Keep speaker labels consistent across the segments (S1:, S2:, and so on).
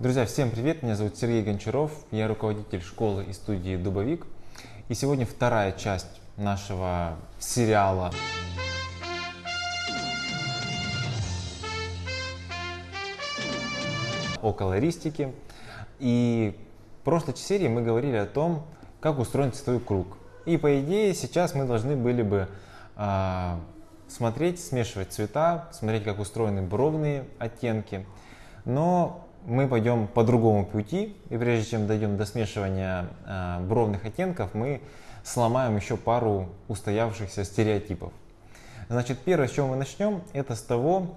S1: Друзья, всем привет! Меня зовут Сергей Гончаров, я руководитель школы и студии Дубовик. И сегодня вторая часть нашего сериала о колористике. И в прошлой серии мы говорили о том, как устроен цветовой круг. И по идее сейчас мы должны были бы э, смотреть, смешивать цвета, смотреть, как устроены бровные оттенки. Но мы пойдем по другому пути, и прежде чем дойдем до смешивания э, бровных оттенков, мы сломаем еще пару устоявшихся стереотипов. Значит, первое, с чего мы начнем, это с того,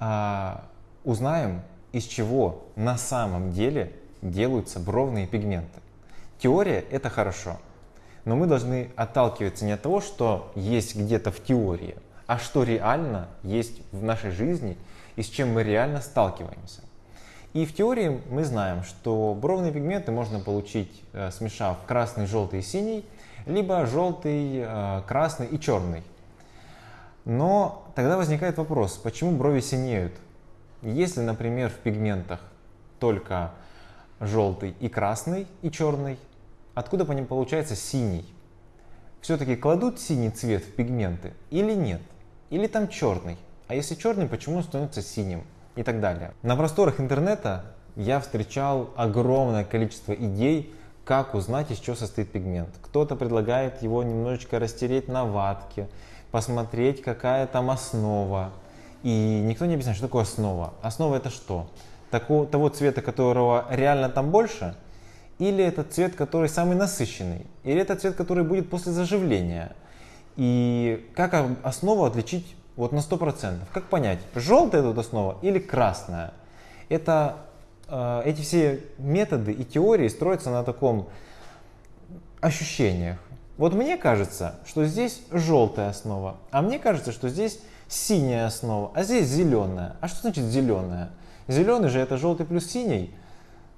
S1: э, узнаем, из чего на самом деле делаются бровные пигменты. Теория – это хорошо, но мы должны отталкиваться не от того, что есть где-то в теории, а что реально есть в нашей жизни и с чем мы реально сталкиваемся. И в теории мы знаем, что бровные пигменты можно получить, э, смешав красный, желтый и синий, либо желтый, э, красный и черный. Но тогда возникает вопрос, почему брови синеют? Если, например, в пигментах только желтый и красный и черный, откуда по ним получается синий? Все-таки кладут синий цвет в пигменты или нет? Или там черный? А если черный, почему он становится синим? И так далее. На просторах интернета я встречал огромное количество идей, как узнать, из чего состоит пигмент. Кто-то предлагает его немножечко растереть на ватке, посмотреть, какая там основа. И никто не объясняет, что такое основа. Основа это что? Такого, того цвета, которого реально там больше? Или это цвет, который самый насыщенный? Или это цвет, который будет после заживления? И как основу отличить вот на 100%. Как понять, желтая тут основа или красная? Это, э, эти все методы и теории строятся на таком ощущениях. Вот мне кажется, что здесь желтая основа, а мне кажется, что здесь синяя основа, а здесь зеленая. А что значит зеленая? Зеленый же это желтый плюс синий.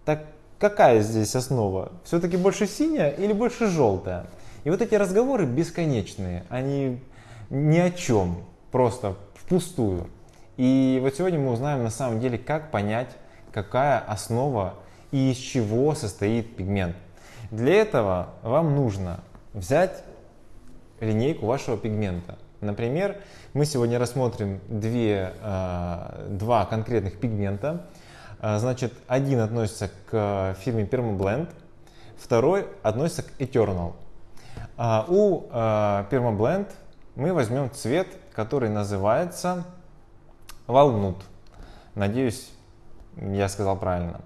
S1: Так какая здесь основа? Все-таки больше синяя или больше желтая? И вот эти разговоры бесконечные, они ни о чем просто впустую. И вот сегодня мы узнаем на самом деле, как понять, какая основа и из чего состоит пигмент. Для этого вам нужно взять линейку вашего пигмента. Например, мы сегодня рассмотрим две, э, два конкретных пигмента. Э, значит, один относится к фирме Permablend, второй относится к Eternal. Э, у Permablend мы возьмем цвет который называется Walnut. Надеюсь, я сказал правильно.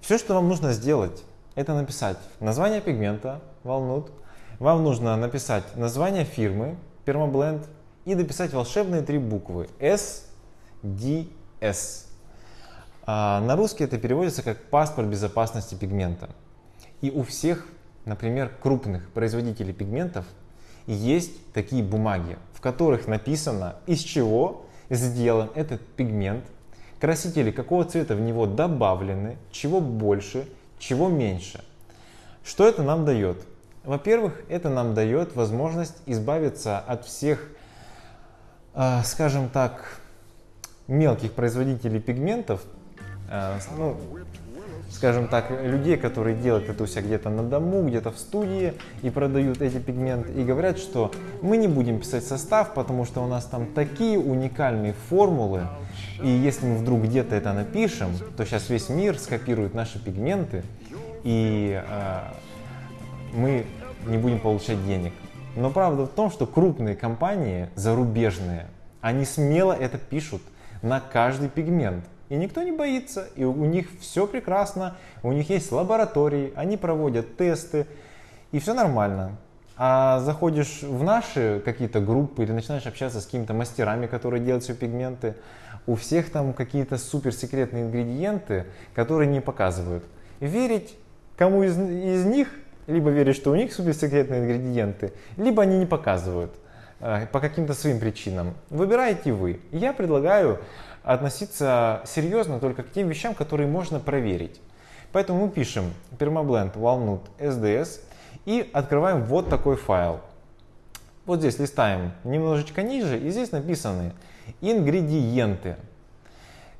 S1: Все, что вам нужно сделать, это написать название пигмента Walnut. Вам нужно написать название фирмы Permablend и дописать волшебные три буквы S, D, S. А на русский это переводится как паспорт безопасности пигмента. И у всех, например, крупных производителей пигментов есть такие бумаги, в которых написано, из чего сделан этот пигмент, красители какого цвета в него добавлены, чего больше, чего меньше. Что это нам дает? Во-первых, это нам дает возможность избавиться от всех, э, скажем так, мелких производителей пигментов, э, ну, скажем так, людей, которые делают это у себя где-то на дому, где-то в студии и продают эти пигменты, и говорят, что мы не будем писать состав, потому что у нас там такие уникальные формулы, и если мы вдруг где-то это напишем, то сейчас весь мир скопирует наши пигменты, и э, мы не будем получать денег. Но правда в том, что крупные компании, зарубежные, они смело это пишут на каждый пигмент. И никто не боится, и у них все прекрасно, у них есть лаборатории, они проводят тесты, и все нормально. А заходишь в наши какие-то группы или начинаешь общаться с какими-то мастерами, которые делают все пигменты, у всех там какие-то суперсекретные ингредиенты, которые не показывают. Верить кому из, из них, либо верить, что у них суперсекретные ингредиенты, либо они не показывают э, по каким-то своим причинам. Выбираете вы. Я предлагаю относиться серьезно только к тем вещам, которые можно проверить. Поэтому мы пишем Permablend Walnut SDS и открываем вот такой файл. Вот здесь листаем немножечко ниже, и здесь написаны ингредиенты.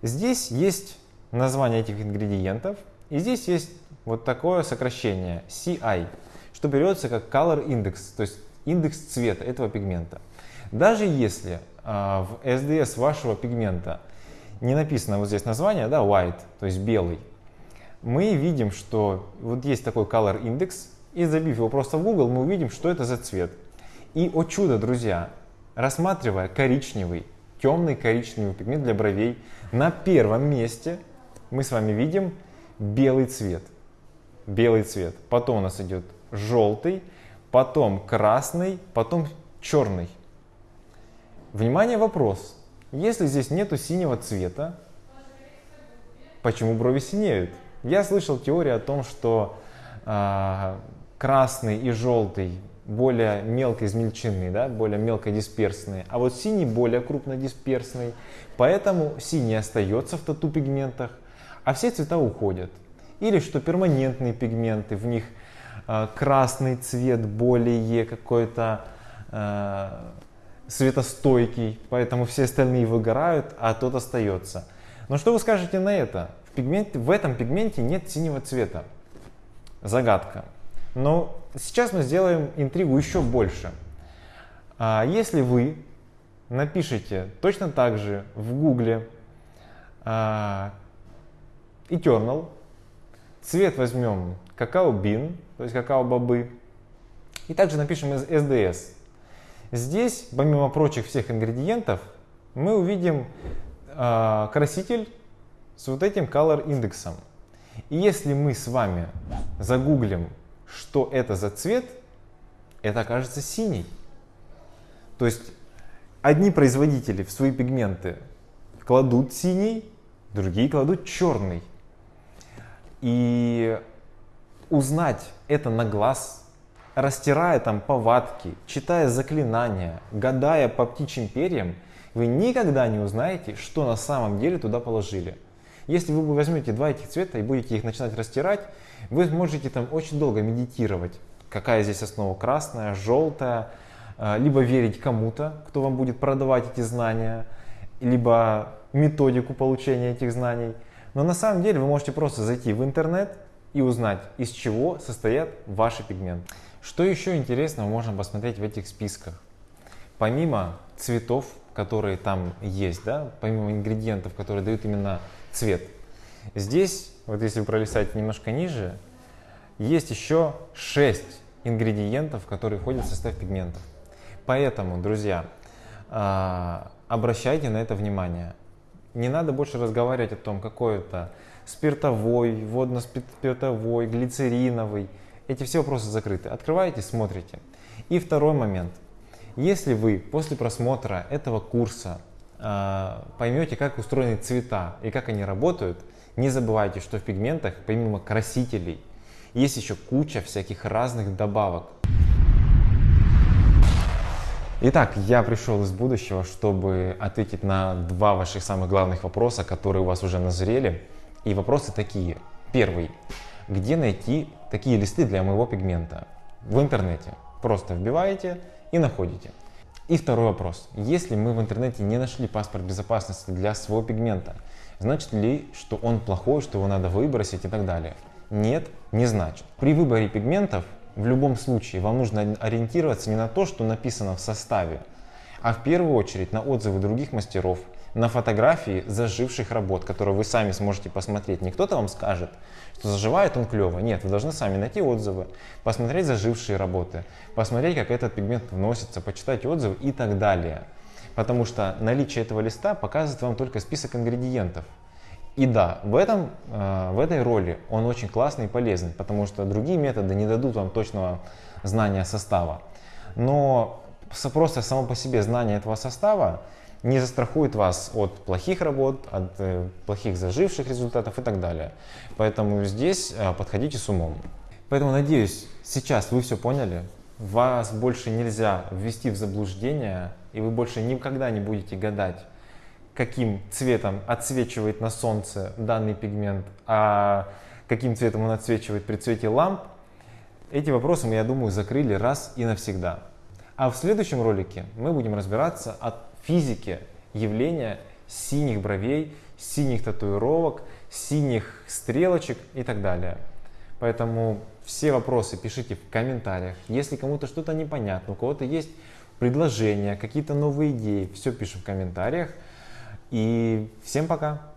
S1: Здесь есть название этих ингредиентов. И здесь есть вот такое сокращение CI, что берется как Color Index, то есть индекс цвета этого пигмента. Даже если э, в SDS вашего пигмента не написано вот здесь название, да, white, то есть белый, мы видим, что вот есть такой color index, и забив его просто в Google, мы увидим, что это за цвет. И, о чудо, друзья, рассматривая коричневый, темный коричневый пигмент для бровей, на первом месте мы с вами видим белый цвет. Белый цвет. Потом у нас идет желтый, потом красный, потом черный. Внимание, вопрос. Если здесь нету синего цвета, почему брови синеют? Я слышал теорию о том, что э, красный и желтый более мелко измельченные, да, более мелко дисперсные, а вот синий более крупно дисперсный, поэтому синий остается в тату пигментах, а все цвета уходят. Или что перманентные пигменты, в них красный цвет более какой-то э, светостойкий, поэтому все остальные выгорают, а тот остается. Но что вы скажете на это? В, пигменте, в этом пигменте нет синего цвета. Загадка. Но сейчас мы сделаем интригу еще больше. А если вы напишите точно так же в гугле а, Eternal, цвет возьмем какао-бин, то есть какао-бобы, и также напишем SDS. Здесь, помимо прочих всех ингредиентов, мы увидим э, краситель с вот этим color индексом. И если мы с вами загуглим что это за цвет, это окажется синий. То есть одни производители в свои пигменты кладут синий, другие кладут черный. И узнать это на глаз, растирая там повадки, читая заклинания, гадая по птичьим перьям, вы никогда не узнаете, что на самом деле туда положили. Если вы возьмете два этих цвета и будете их начинать растирать, вы можете там очень долго медитировать, какая здесь основа красная, желтая, а, либо верить кому-то, кто вам будет продавать эти знания, либо методику получения этих знаний. Но на самом деле вы можете просто зайти в интернет и узнать, из чего состоят ваши пигменты. Что еще интересного можно посмотреть в этих списках? Помимо цветов, которые там есть, да, помимо ингредиентов, которые дают именно цвет, здесь вот если вы пролистаете немножко ниже, есть еще 6 ингредиентов, которые входят в состав пигментов. Поэтому, друзья, а, обращайте на это внимание. Не надо больше разговаривать о том, какой это спиртовой, водно-спиртовой, глицериновый. Эти все вопросы закрыты. Открываете, смотрите. И второй момент. Если вы после просмотра этого курса э, поймете, как устроены цвета и как они работают, не забывайте, что в пигментах, помимо красителей, есть еще куча всяких разных добавок. Итак, я пришел из будущего, чтобы ответить на два ваших самых главных вопроса, которые у вас уже назрели. И вопросы такие. Первый. Где найти такие листы для моего пигмента? В интернете. Просто вбиваете и находите. И второй вопрос. Если мы в интернете не нашли паспорт безопасности для своего пигмента, Значит ли, что он плохой, что его надо выбросить и так далее? Нет, не значит. При выборе пигментов в любом случае вам нужно ориентироваться не на то, что написано в составе, а в первую очередь на отзывы других мастеров, на фотографии заживших работ, которые вы сами сможете посмотреть. Не кто-то вам скажет, что заживает он клево. Нет, вы должны сами найти отзывы, посмотреть зажившие работы, посмотреть, как этот пигмент вносится, почитать отзывы и так далее потому что наличие этого листа показывает вам только список ингредиентов. И да, в, этом, э, в этой роли он очень классный и полезный, потому что другие методы не дадут вам точного знания состава. Но просто само по себе знание этого состава не застрахует вас от плохих работ, от э, плохих заживших результатов и так далее. Поэтому здесь э, подходите с умом. Поэтому надеюсь, сейчас вы все поняли, вас больше нельзя ввести в заблуждение, и вы больше никогда не будете гадать, каким цветом отсвечивает на солнце данный пигмент, а каким цветом он отсвечивает при цвете ламп, эти вопросы мы, я думаю, закрыли раз и навсегда. А в следующем ролике мы будем разбираться о физике явления синих бровей, синих татуировок, синих стрелочек и так далее. Поэтому все вопросы пишите в комментариях. Если кому-то что-то непонятно, у кого-то есть предложения, какие-то новые идеи, все пишем в комментариях. И всем пока!